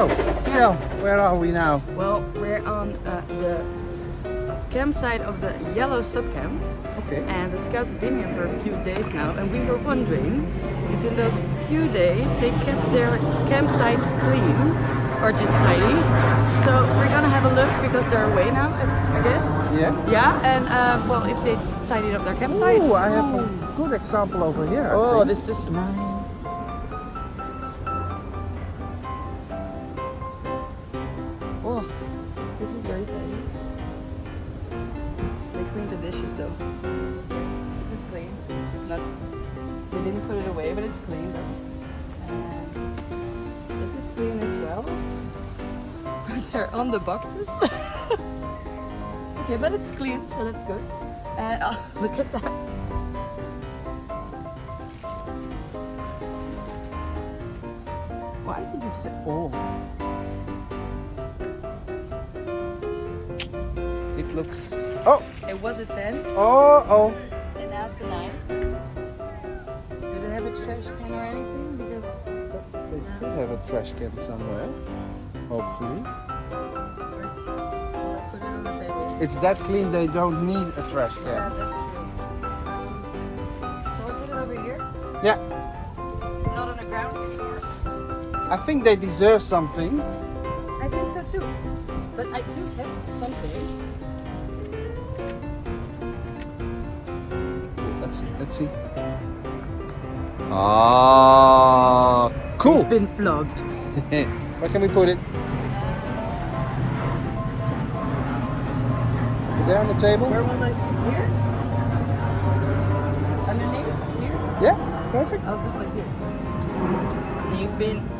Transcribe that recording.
So, Miel, where are we now? Well, we're on uh, the campsite of the Yellow Subcamp. Okay. And the scouts have been here for a few days now and we were wondering if in those few days they kept their campsite clean or just tidy. So we're gonna have a look because they're away now, I, guess. Yeah? Yeah, and uh, well, if they tidied up their campsite. Oh, I have a good example over here. I Oh, think. this is nice. Oh, this is very tidy. They cleaned the dishes though. This is clean. It's not. They didn't put it away, but it's clean though. And this is clean as well. But They're on the boxes. okay, but it's clean, so that's good. And oh, look at that. Well, I think it's oh. It looks... Oh! It was a 10 Oh, oh! and now it's a 9. Do they have a trash can or anything? Because They should have a trash can somewhere. Hopefully. Well, put it on the table. It's that clean they don't need a trash can. Yeah, can. that's true. So I put it over here. Yeah. It's not on the ground anymore. I think they deserve something. I think so too. But I do have something. Let's see. Let's see. Ah, cool. Been flogged. Where can we put it? Is it there on the table? Where will I sit? Here? Underneath? Here? Yeah, perfect. I'll do it like this. You've been